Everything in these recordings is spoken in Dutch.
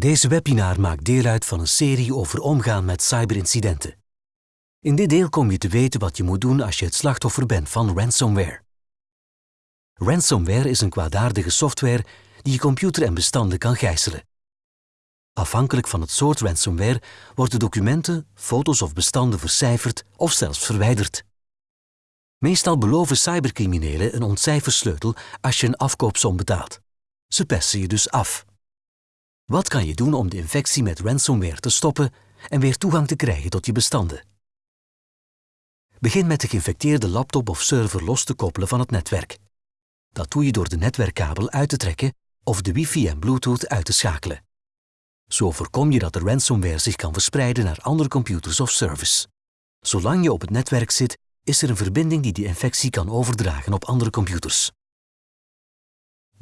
Deze webinar maakt deel uit van een serie over omgaan met cyberincidenten. In dit deel kom je te weten wat je moet doen als je het slachtoffer bent van ransomware. Ransomware is een kwaadaardige software die je computer en bestanden kan gijzelen. Afhankelijk van het soort ransomware worden documenten, foto's of bestanden vercijferd of zelfs verwijderd. Meestal beloven cybercriminelen een ontcijfersleutel als je een afkoopsom betaalt. Ze pesten je dus af. Wat kan je doen om de infectie met ransomware te stoppen en weer toegang te krijgen tot je bestanden? Begin met de geïnfecteerde laptop of server los te koppelen van het netwerk. Dat doe je door de netwerkkabel uit te trekken of de wifi en bluetooth uit te schakelen. Zo voorkom je dat de ransomware zich kan verspreiden naar andere computers of servers. Zolang je op het netwerk zit, is er een verbinding die de infectie kan overdragen op andere computers.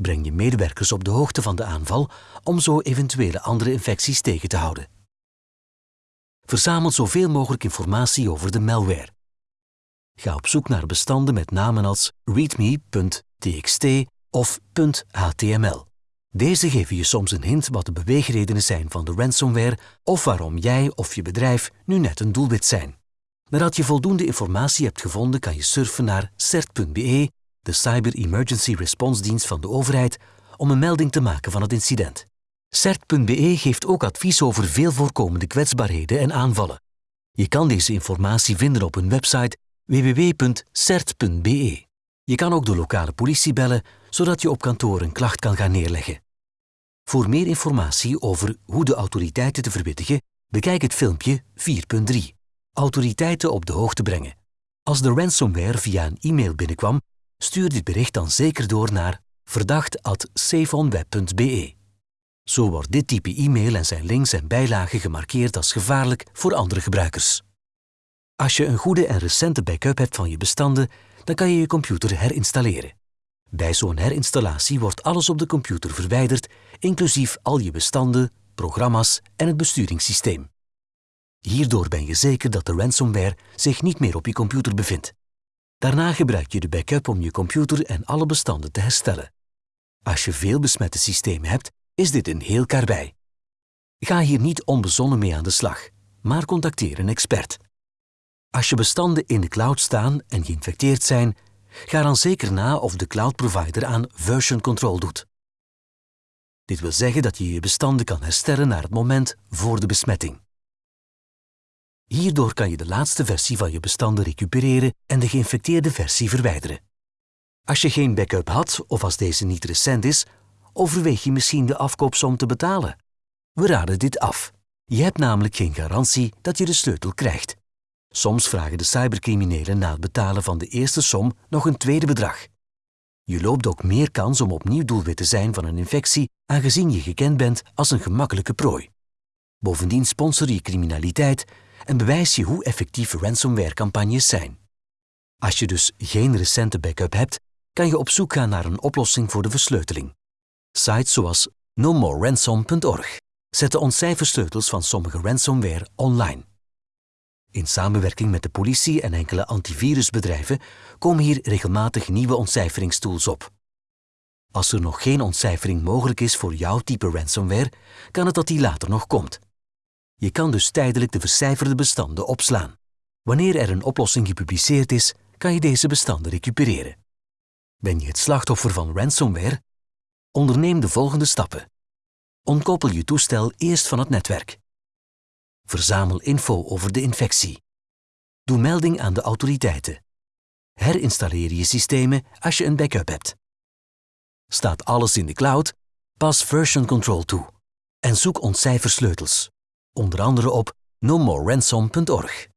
Breng je medewerkers op de hoogte van de aanval om zo eventuele andere infecties tegen te houden. Verzamel zoveel mogelijk informatie over de malware. Ga op zoek naar bestanden met namen als readme.txt of .html. Deze geven je soms een hint wat de beweegredenen zijn van de ransomware of waarom jij of je bedrijf nu net een doelwit zijn. Nadat je voldoende informatie hebt gevonden, kan je surfen naar cert.be, de Cyber Emergency Response dienst van de overheid, om een melding te maken van het incident. CERT.be geeft ook advies over veel voorkomende kwetsbaarheden en aanvallen. Je kan deze informatie vinden op hun website www.cert.be. Je kan ook de lokale politie bellen, zodat je op kantoor een klacht kan gaan neerleggen. Voor meer informatie over hoe de autoriteiten te verwittigen, bekijk het filmpje 4.3. Autoriteiten op de hoogte brengen. Als de ransomware via een e-mail binnenkwam, stuur dit bericht dan zeker door naar verdacht.safeonweb.be. Zo wordt dit type e-mail en zijn links en bijlagen gemarkeerd als gevaarlijk voor andere gebruikers. Als je een goede en recente backup hebt van je bestanden, dan kan je je computer herinstalleren. Bij zo'n herinstallatie wordt alles op de computer verwijderd, inclusief al je bestanden, programma's en het besturingssysteem. Hierdoor ben je zeker dat de ransomware zich niet meer op je computer bevindt. Daarna gebruik je de backup om je computer en alle bestanden te herstellen. Als je veel besmette systemen hebt, is dit een heel karbij. Ga hier niet onbezonnen mee aan de slag, maar contacteer een expert. Als je bestanden in de cloud staan en geïnfecteerd zijn, ga dan zeker na of de cloud provider aan version control doet. Dit wil zeggen dat je je bestanden kan herstellen naar het moment voor de besmetting. Hierdoor kan je de laatste versie van je bestanden recupereren en de geïnfecteerde versie verwijderen. Als je geen backup had of als deze niet recent is, overweeg je misschien de afkoopsom te betalen. We raden dit af. Je hebt namelijk geen garantie dat je de sleutel krijgt. Soms vragen de cybercriminelen na het betalen van de eerste som nog een tweede bedrag. Je loopt ook meer kans om opnieuw doelwit te zijn van een infectie, aangezien je gekend bent als een gemakkelijke prooi. Bovendien sponsor je criminaliteit en bewijs je hoe effectief ransomware-campagnes zijn. Als je dus geen recente backup hebt, kan je op zoek gaan naar een oplossing voor de versleuteling. Sites zoals nomoreransom.org zetten ontcijfersleutels van sommige ransomware online. In samenwerking met de politie en enkele antivirusbedrijven komen hier regelmatig nieuwe ontcijferingstools op. Als er nog geen ontcijfering mogelijk is voor jouw type ransomware, kan het dat die later nog komt. Je kan dus tijdelijk de vercijferde bestanden opslaan. Wanneer er een oplossing gepubliceerd is, kan je deze bestanden recupereren. Ben je het slachtoffer van ransomware? Onderneem de volgende stappen. Ontkoppel je toestel eerst van het netwerk. Verzamel info over de infectie. Doe melding aan de autoriteiten. Herinstalleer je systemen als je een backup hebt. Staat alles in de cloud? Pas version control toe. En zoek ontcijfersleutels. Onder andere op nomoreransom.org.